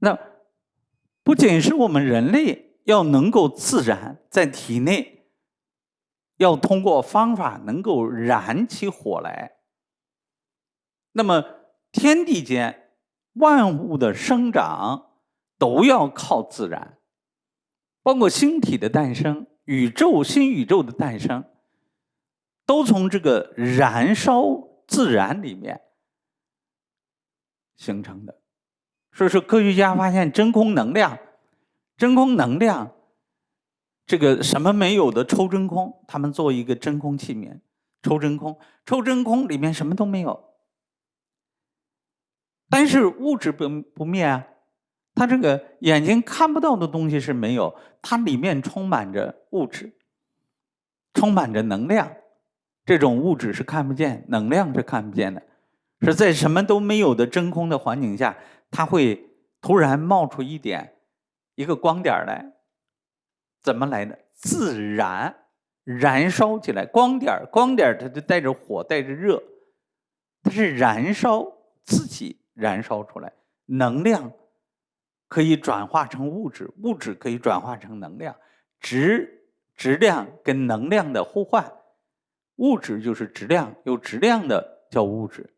那不仅是我们人类要能够自然在体内，要通过方法能够燃起火来。那么天地间万物的生长都要靠自然，包括星体的诞生、宇宙新宇宙的诞生，都从这个燃烧自然里面形成的。所以说，科学家发现真空能量，真空能量，这个什么没有的抽真空，他们做一个真空器皿，抽真空，抽真空里面什么都没有。但是物质不不灭啊，它这个眼睛看不到的东西是没有，它里面充满着物质，充满着能量。这种物质是看不见，能量是看不见的，是在什么都没有的真空的环境下，它会突然冒出一点一个光点来，怎么来的？自然燃烧起来，光点光点它就带着火，带着热，它是燃烧自己。燃烧出来，能量可以转化成物质，物质可以转化成能量，质质量跟能量的互换，物质就是质量，有质量的叫物质。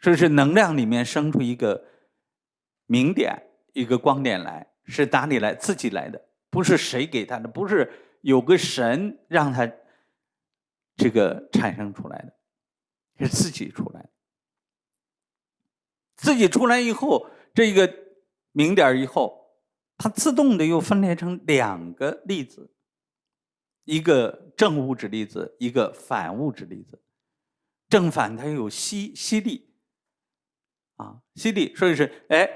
这是能量里面生出一个明点，一个光点来，是哪里来？自己来的，不是谁给他的，不是有个神让他这个产生出来的，是自己出来的。自己出来以后，这个明点以后，它自动的又分裂成两个粒子，一个正物质粒子，一个反物质粒子。正反它有吸吸力，啊，吸力，所以是哎，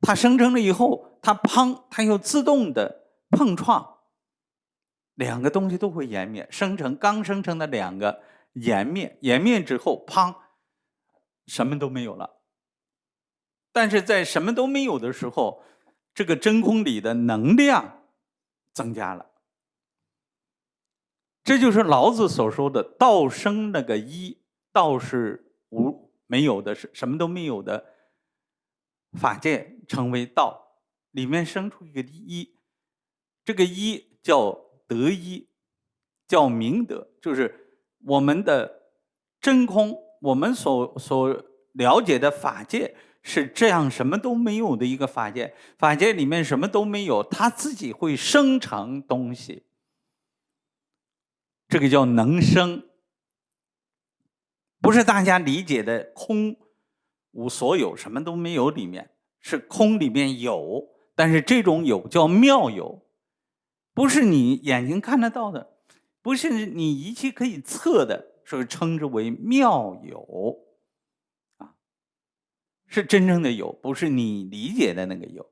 它生成了以后，它砰，它又自动的碰撞，两个东西都会湮灭，生成刚生成的两个湮灭，湮灭之后，砰，什么都没有了。但是在什么都没有的时候，这个真空里的能量增加了。这就是老子所说的“道生”那个一，道是无没有的，是什么都没有的法界，称为道，里面生出一个一，这个一叫德一，叫明德，就是我们的真空，我们所所了解的法界。是这样，什么都没有的一个法界，法界里面什么都没有，它自己会生成东西，这个叫能生，不是大家理解的空无所有，什么都没有里面是空里面有，但是这种有叫妙有，不是你眼睛看得到的，不是你仪器可以测的，所以称之为妙有。啊是真正的有，不是你理解的那个有。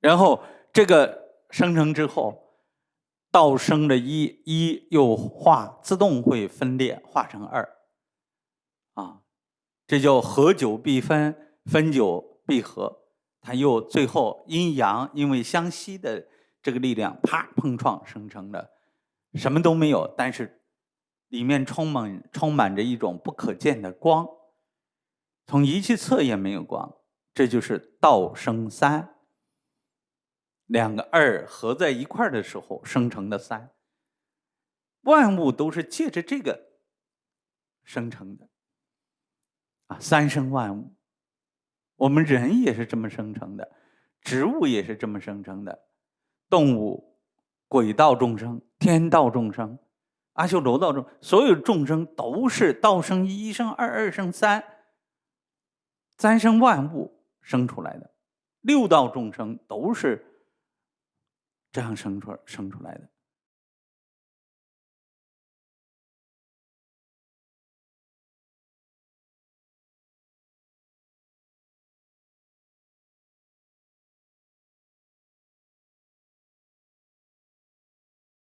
然后这个生成之后，道生的一，一又化，自动会分裂，化成二。啊，这叫合久必分，分久必合。它又最后阴阳因为相吸的这个力量，啪碰撞生成的，什么都没有，但是里面充满充满着一种不可见的光。从仪器测也没有光，这就是道生三，两个二合在一块的时候生成的三。万物都是借着这个生成的，啊，三生万物。我们人也是这么生成的，植物也是这么生成的，动物、鬼道众生、天道众生、阿修罗道众，所有众生都是道生一，一生二，二生三。三生万物生出来的，六道众生都是这样生出生出来的。